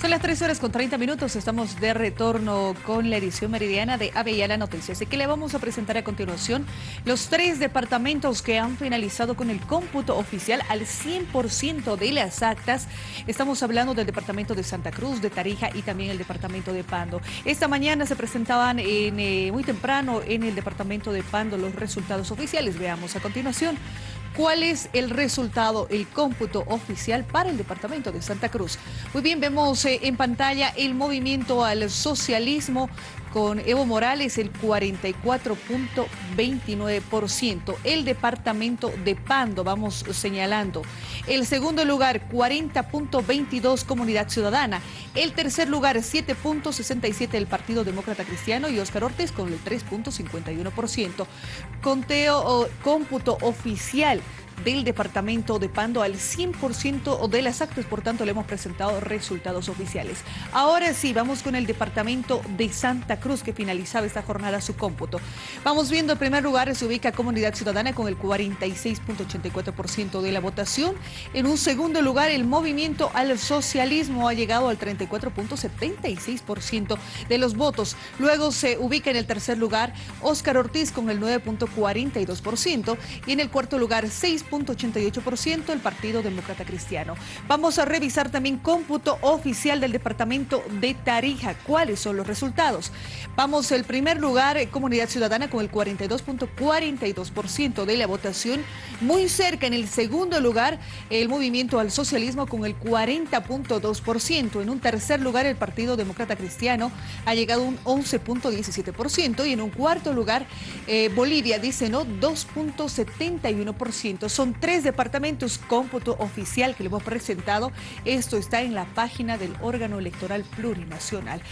Son las 3 horas con 30 minutos, estamos de retorno con la edición meridiana de Avellana Noticias. Así que le vamos a presentar a continuación los tres departamentos que han finalizado con el cómputo oficial al 100% de las actas. Estamos hablando del departamento de Santa Cruz, de Tarija y también el departamento de Pando. Esta mañana se presentaban en, eh, muy temprano en el departamento de Pando los resultados oficiales. Veamos a continuación cuál es el resultado, el cómputo oficial para el departamento de Santa Cruz. Muy bien, vemos eh, en pantalla el movimiento al socialismo con Evo Morales el 44.29%. El departamento de Pando, vamos señalando. El segundo lugar, 40.22 Comunidad Ciudadana. El tercer lugar, 7.67 el Partido Demócrata Cristiano y Óscar Ortiz con el 3.51%. Conteo o cómputo oficial del departamento de Pando al 100% de las actas, por tanto le hemos presentado resultados oficiales. Ahora sí, vamos con el departamento de Santa Cruz que finalizaba esta jornada su cómputo. Vamos viendo, en primer lugar se ubica Comunidad Ciudadana con el 46.84% de la votación. En un segundo lugar, el movimiento al socialismo ha llegado al 34.76% de los votos. Luego se ubica en el tercer lugar Óscar Ortiz con el 9.42% y en el cuarto lugar 6 ciento el Partido Demócrata Cristiano. Vamos a revisar también cómputo oficial del departamento de Tarija. ¿Cuáles son los resultados? Vamos, el primer lugar, eh, Comunidad Ciudadana con el 42.42% de la votación. Muy cerca, en el segundo lugar, el Movimiento al Socialismo con el 40.2%. En un tercer lugar, el Partido Demócrata Cristiano ha llegado a un 11.17%. Y en un cuarto lugar, eh, Bolivia dice no, 2.71%. Son tres departamentos cómputo oficial que le hemos presentado. Esto está en la página del órgano electoral plurinacional.